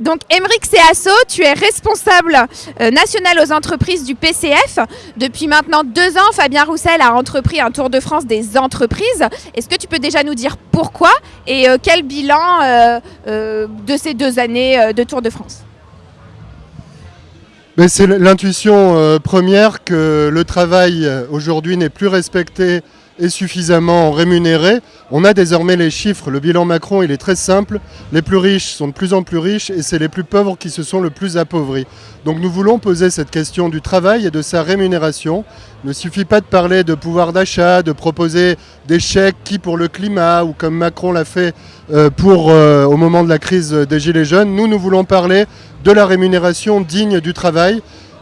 Donc, Emeric Seasso, tu es responsable euh, national aux entreprises du PCF. Depuis maintenant deux ans, Fabien Roussel a entrepris un tour de France des entreprises. Est-ce que tu peux déjà nous dire pourquoi et euh, quel bilan euh, de ces deux années de Tour de France? C'est l'intuition première que le travail aujourd'hui n'est plus respecté et suffisamment rémunérés. On a désormais les chiffres. Le bilan Macron, il est très simple. Les plus riches sont de plus en plus riches et c'est les plus pauvres qui se sont le plus appauvris. Donc nous voulons poser cette question du travail et de sa rémunération. Il ne suffit pas de parler de pouvoir d'achat, de proposer des chèques qui pour le climat ou comme Macron l'a fait euh, euh, au moment de la crise des Gilets jaunes. Nous, nous voulons parler de la rémunération digne du travail.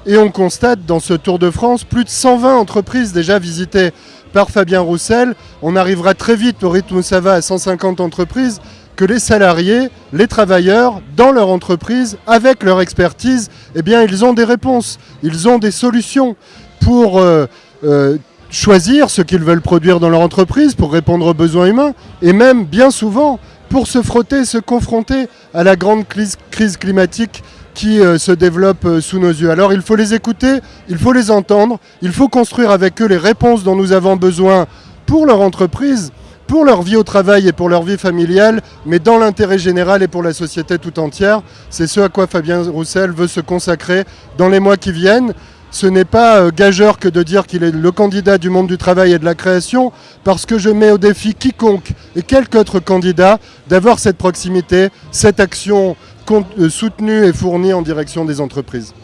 Et on constate dans ce Tour de France plus de 120 entreprises déjà visitées par Fabien Roussel, on arrivera très vite au rythme où ça va à 150 entreprises, que les salariés, les travailleurs, dans leur entreprise, avec leur expertise, eh bien, ils ont des réponses, ils ont des solutions pour euh, euh, choisir ce qu'ils veulent produire dans leur entreprise, pour répondre aux besoins humains, et même, bien souvent, pour se frotter, se confronter à la grande crise climatique qui euh, se développent euh, sous nos yeux. Alors il faut les écouter, il faut les entendre, il faut construire avec eux les réponses dont nous avons besoin pour leur entreprise, pour leur vie au travail et pour leur vie familiale, mais dans l'intérêt général et pour la société tout entière. C'est ce à quoi Fabien Roussel veut se consacrer dans les mois qui viennent. Ce n'est pas euh, gageur que de dire qu'il est le candidat du monde du travail et de la création, parce que je mets au défi quiconque et quelque autre candidat d'avoir cette proximité, cette action euh, soutenue et fournie en direction des entreprises.